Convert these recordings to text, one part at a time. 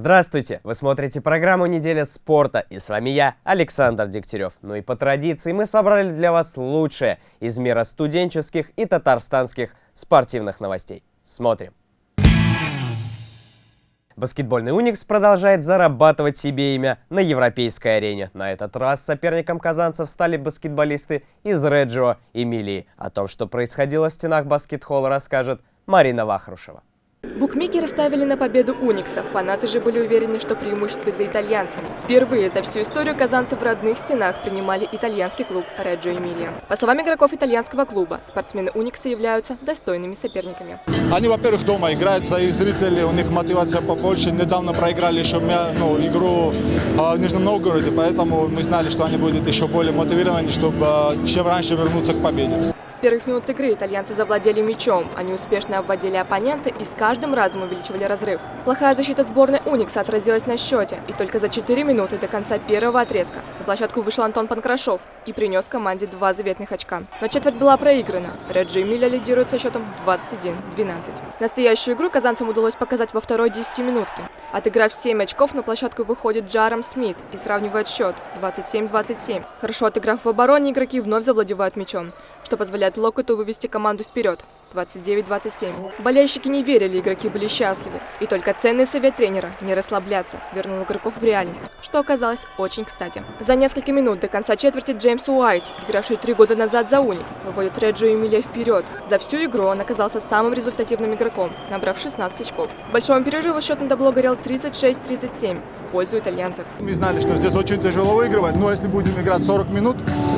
Здравствуйте! Вы смотрите программу «Неделя спорта» и с вами я, Александр Дегтярев. Ну и по традиции мы собрали для вас лучшее из мира студенческих и татарстанских спортивных новостей. Смотрим! Баскетбольный «Уникс» продолжает зарабатывать себе имя на европейской арене. На этот раз соперником казанцев стали баскетболисты из Реджио Эмилии. О том, что происходило в стенах баскет-холла, расскажет Марина Вахрушева. Букмекеры ставили на победу Уникса. Фанаты же были уверены, что преимущество за итальянцами. Впервые за всю историю казанцы в родных стенах принимали итальянский клуб Реджо Эмилия. По словам игроков итальянского клуба, спортсмены Уникса являются достойными соперниками. Они, во-первых, дома играют, свои зрители, у них мотивация побольше. Недавно проиграли еще ну, игру а, в Нижнем Новгороде, поэтому мы знали, что они будут еще более мотивированы, чтобы а, чем раньше вернуться к победе. Первых минут игры итальянцы завладели мячом. Они успешно обводили оппонента и с каждым разом увеличивали разрыв. Плохая защита сборной Уникса отразилась на счете. И только за 4 минуты до конца первого отрезка на площадку вышел Антон Панкрашов и принес команде два заветных очка. Но четверть была проиграна. Реджи Миля лидирует со счетом 21-12. Настоящую игру казанцам удалось показать во второй 10-минутке. Отыграв 7 очков, на площадку выходит Джаром Смит и сравнивает счет 27-27. Хорошо отыграв в обороне, игроки вновь завладевают мячом что позволяет Локоту вывести команду вперед. 29-27. Болельщики не верили, игроки были счастливы. И только ценный совет тренера – не расслабляться, вернул игроков в реальность, что оказалось очень кстати. За несколько минут до конца четверти Джеймс Уайт, игравший три года назад за Уникс, выводит Реджо Эмилия вперед. За всю игру он оказался самым результативным игроком, набрав 16 очков. В большом перерыве счет на табло горел 36-37 в пользу итальянцев. Мы знали, что здесь очень тяжело выигрывать, но если будем играть 40 минут,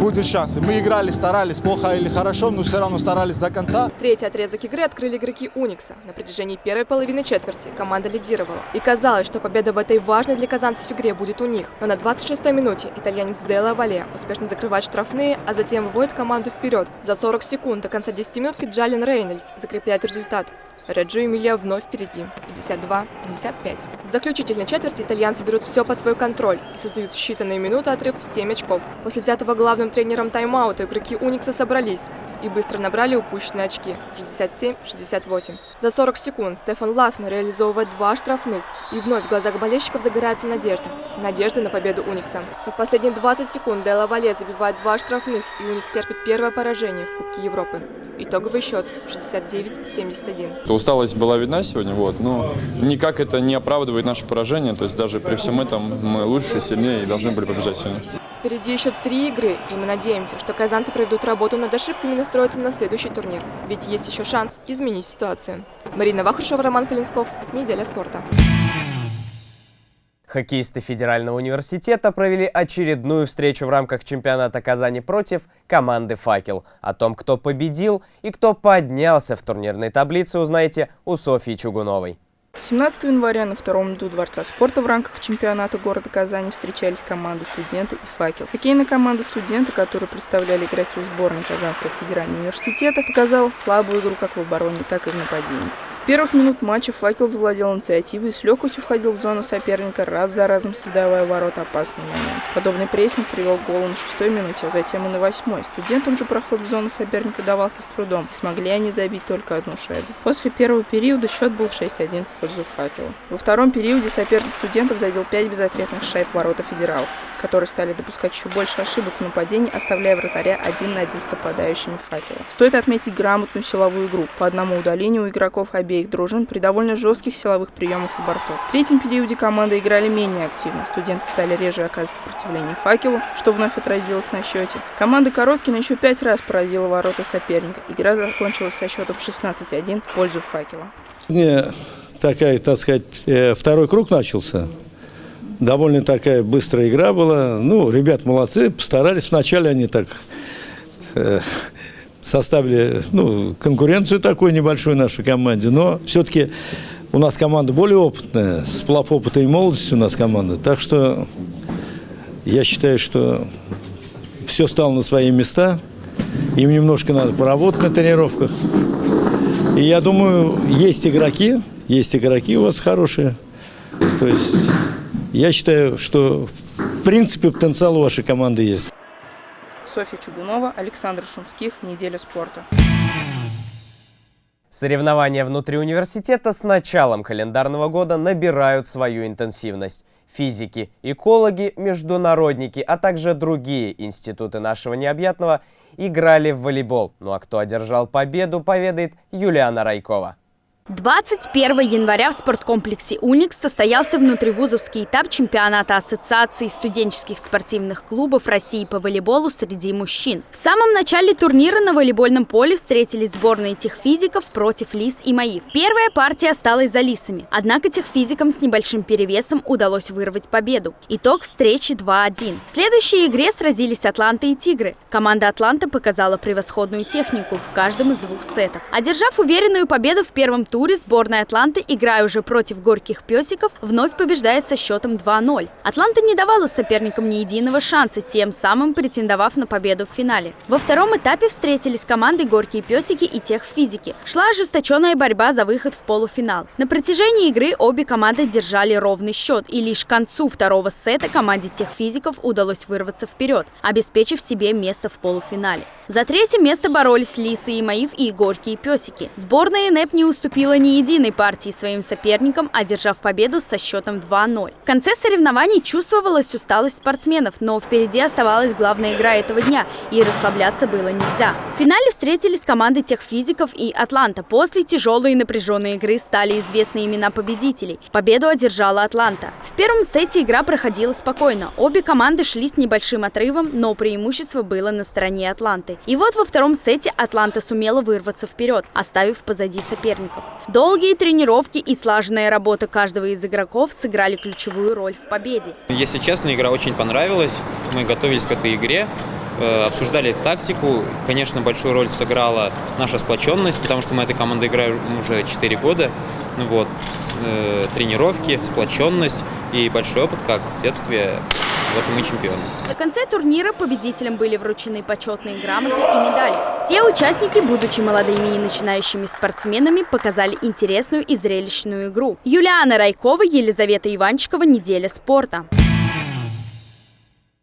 будет шансы. Мы играли, старались, плохо или хорошо, но все равно старались до конца. Третий отрезок игры открыли игроки Уникса. На протяжении первой половины четверти команда лидировала. И казалось, что победа в этой важной для казанцев игре будет у них. Но на 26-й минуте итальянец Делла Вале успешно закрывает штрафные, а затем выводит команду вперед. За 40 секунд до конца 10 минутки Джалин Рейнольдс закрепляет результат. Реджо Эмилия вновь впереди, 52-55. В заключительной четверти итальянцы берут все под свой контроль и создают считанные минуты отрыв в 7 очков. После взятого главным тренером тайм-аута игроки Уникса собрались и быстро набрали упущенные очки, 67-68. За 40 секунд Стефан Ласман реализовывает два штрафных, и вновь в глазах болельщиков загорается надежда. Надежда на победу Уникса. Но в последние 20 секунд Делла Вале забивает два штрафных, и Уникс терпит первое поражение в Кубке Европы. Итоговый счет 69-71. Усталость была видна сегодня, вот, но никак это не оправдывает наше поражение. То есть даже при всем этом мы лучше, сильнее и должны были побежать сегодня. Впереди еще три игры, и мы надеемся, что казанцы проведут работу над ошибками и настроятся на следующий турнир. Ведь есть еще шанс изменить ситуацию. Марина Вахрушева, Роман Полинсков. Неделя спорта. Хоккеисты Федерального университета провели очередную встречу в рамках чемпионата Казани против команды «Факел». О том, кто победил и кто поднялся в турнирной таблице, узнаете у Софьи Чугуновой. 17 января на втором ряду Дворца спорта в рамках чемпионата города Казани встречались команды «Студенты» и «Факел». Хоккейная команда «Студенты», которую представляли игроки сборной Казанского федерального университета, показала слабую игру как в обороне, так и в нападении. С первых минут матча «Факел» завладел инициативой и с легкостью входил в зону соперника, раз за разом создавая ворота опасный момент. Подобный прессинг привел к голу на шестой минуте, а затем и на восьмой. Студентам же проход в зону соперника давался с трудом, и смогли они забить только одну шайбу. После первого периода счет был 6-1 в пользу факела. Во втором периоде соперник студентов забил 5 безответных шайб ворота федералов, которые стали допускать еще больше ошибок в нападении, оставляя вратаря один на один с нападающими факела. Стоит отметить грамотную силовую игру по одному удалению у игроков обеих дружин при довольно жестких силовых приемах у бортов. В третьем периоде команды играли менее активно, студенты стали реже оказывать сопротивление факелу, что вновь отразилось на счете. Команда Короткина еще пять раз поразила ворота соперника. Игра закончилась со счетом 16-1 в пользу факела. Не такая, так сказать, э, второй круг начался. Довольно такая быстрая игра была. Ну, ребят молодцы, постарались. Вначале они так э, составили ну, конкуренцию такую небольшую нашей команде. Но все-таки у нас команда более опытная, сплав опыта и молодости у нас команда. Так что я считаю, что все стало на свои места. Им немножко надо поработать на тренировках. И я думаю, есть игроки, есть игроки у вас хорошие. То есть я считаю, что в принципе потенциал у вашей команды есть. Софья Чугунова, Александр Шумских. Неделя спорта. Соревнования внутри университета с началом календарного года набирают свою интенсивность. Физики, экологи, международники, а также другие институты нашего необъятного играли в волейбол. Ну а кто одержал победу, поведает Юлиана Райкова. 21 января в спорткомплексе «Уникс» состоялся внутривузовский этап чемпионата Ассоциации студенческих спортивных клубов России по волейболу среди мужчин. В самом начале турнира на волейбольном поле встретились сборные техфизиков против Лис и Маив. Первая партия осталась за Лисами, однако техфизикам с небольшим перевесом удалось вырвать победу. Итог встречи 2-1. В следующей игре сразились Атланта и Тигры. Команда Атланта показала превосходную технику в каждом из двух сетов. Одержав уверенную победу в первом туре сборная Атланты, играя уже против горьких песиков, вновь побеждает со счетом 2-0. Атланта не давала соперникам ни единого шанса, тем самым претендовав на победу в финале. Во втором этапе встретились команды «Горькие песики» и «Техфизики». Шла ожесточенная борьба за выход в полуфинал. На протяжении игры обе команды держали ровный счет, и лишь к концу второго сета команде «Техфизиков» удалось вырваться вперед, обеспечив себе место в полуфинале. За третье место боролись Лисы и Маив и Горькие песики. Сборная НЭП не уступила ни единой партии своим соперникам, одержав победу со счетом 2-0. В конце соревнований чувствовалась усталость спортсменов, но впереди оставалась главная игра этого дня, и расслабляться было нельзя. В финале встретились команды техфизиков и Атланта. После тяжелой и напряженной игры стали известны имена победителей. Победу одержала Атланта. В первом сете игра проходила спокойно. Обе команды шли с небольшим отрывом, но преимущество было на стороне Атланты. И вот во втором сете Атланта сумела вырваться вперед, оставив позади соперников. Долгие тренировки и слаженная работа каждого из игроков сыграли ключевую роль в победе. Если честно, игра очень понравилась. Мы готовились к этой игре э, обсуждали тактику. Конечно, большую роль сыграла наша сплоченность, потому что мы этой командой играем уже 4 года. Ну вот, э, тренировки, сплоченность и большой опыт, как следствие вот и мы чемпионы. На конце турнира победителям были вручены почетные грамоты и медали. Все участники, будучи молодыми и начинающими спортсменами, показали интересную и зрелищную игру. Юлиана Райкова, Елизавета Иванчикова, «Неделя спорта».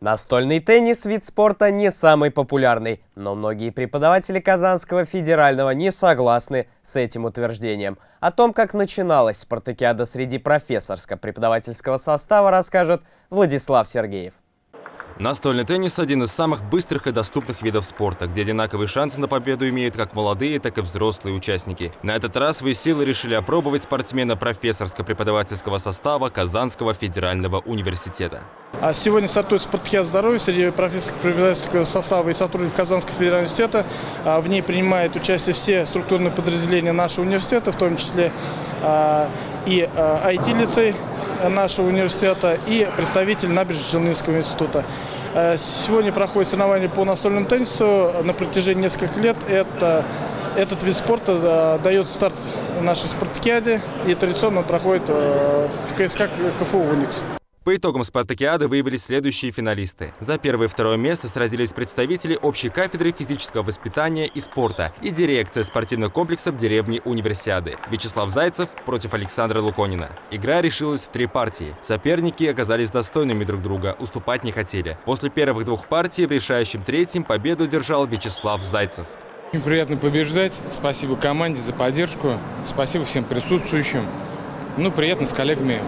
Настольный теннис – вид спорта не самый популярный, но многие преподаватели Казанского федерального не согласны с этим утверждением. О том, как начиналась спартакиада среди профессорско-преподавательского состава, расскажет Владислав Сергеев. Настольный теннис – один из самых быстрых и доступных видов спорта, где одинаковые шансы на победу имеют как молодые, так и взрослые участники. На этот раз свои силы решили опробовать спортсмена профессорско-преподавательского состава Казанского федерального университета. А сегодня стартует спартакиада здоровья среди профессорско-преподавательского состава и сотрудников Казанского федерального университета. А в ней принимают участие все структурные подразделения нашего университета, в том числе и IT-лицей, нашего университета и представитель Набережно-Челнинского института. Э, сегодня проходит соревнование по настольному теннису. На протяжении нескольких лет это, этот вид спорта э, дает старт нашей спартакиаде и традиционно проходит э, в КСК КФУ «Уникс». По итогам спартакиады выявились следующие финалисты. За первое и второе место сразились представители общей кафедры физического воспитания и спорта и дирекция спортивных комплексов деревни Универсиады. Вячеслав Зайцев против Александра Луконина. Игра решилась в три партии. Соперники оказались достойными друг друга, уступать не хотели. После первых двух партий в решающем третьем победу держал Вячеслав Зайцев. Очень приятно побеждать. Спасибо команде за поддержку. Спасибо всем присутствующим. Ну, приятно с коллегами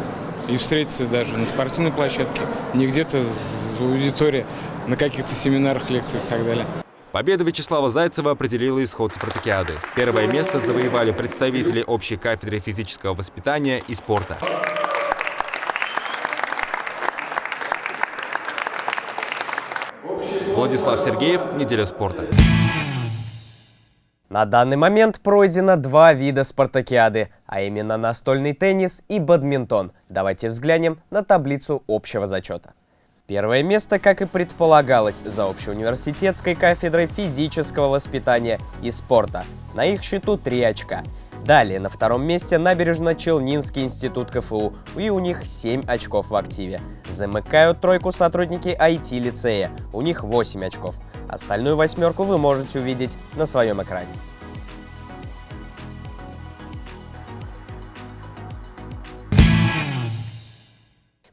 и встретиться даже на спортивной площадке, не где-то в аудитории, на каких-то семинарах, лекциях и так далее. Победа Вячеслава Зайцева определила исход спартакиады. Первое место завоевали представители общей кафедры физического воспитания и спорта. Владислав Сергеев, «Неделя спорта». На данный момент пройдено два вида спартакиады, а именно настольный теннис и бадминтон. Давайте взглянем на таблицу общего зачета. Первое место, как и предполагалось, за общеуниверситетской кафедрой физического воспитания и спорта. На их счету 3 очка. Далее на втором месте Набережно-Челнинский институт КФУ, и у них 7 очков в активе. Замыкают тройку сотрудники IT-лицея, у них 8 очков. Остальную восьмерку вы можете увидеть на своем экране.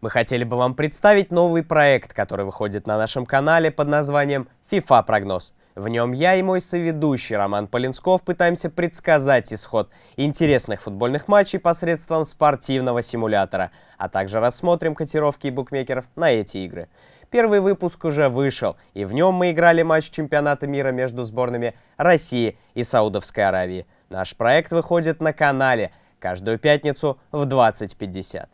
Мы хотели бы вам представить новый проект, который выходит на нашем канале под названием FIFA прогноз. В нем я и мой соведущий Роман Полинсков пытаемся предсказать исход интересных футбольных матчей посредством спортивного симулятора, а также рассмотрим котировки букмекеров на эти игры. Первый выпуск уже вышел, и в нем мы играли матч чемпионата мира между сборными России и Саудовской Аравии. Наш проект выходит на канале каждую пятницу в 20.50.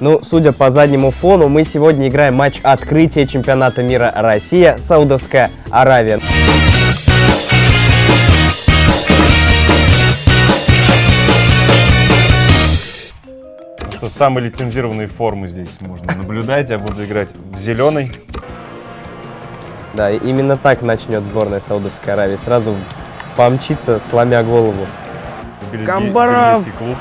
Ну, судя по заднему фону, мы сегодня играем матч открытия чемпионата мира Россия, Саудовская Аравия. Что самые лицензированные формы здесь можно наблюдать. Я буду играть в зеленый. Да, именно так начнет сборная Саудовской Аравии. Сразу помчится, сломя голову. Камбаров! клуб.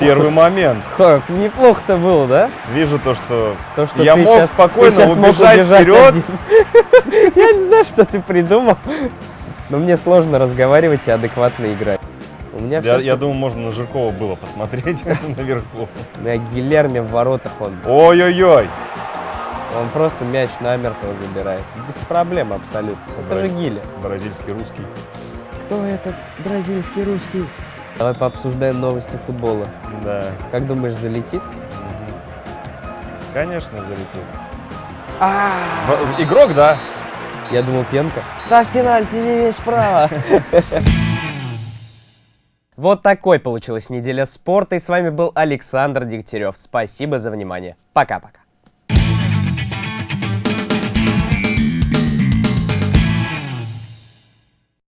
Первый момент. Как, неплохо-то было, да? Вижу то, что, То, что я мог щас- спокойно убежать убежать вперед. Я не знаю, что ты придумал, но мне сложно разговаривать и адекватно играть. У меня Я, я думаю, можно на Жиркова было посмотреть наверху. На Гильерме в воротах он. Ой-ой-ой. Он просто мяч намертво забирает. Без проблем абсолютно. Это же Гиля. Бразильский русский. Кто этот бразильский русский? Давай пообсуждаем новости футбола. Да. Как думаешь, залетит? Конечно, залетел. В- Игрок, да. Я думал, пенка. Ставь пенальти, не имеешь права. Вот такой получилась неделя спорта. И с вами был Александр Дегтярев. Спасибо за внимание. Пока-пока.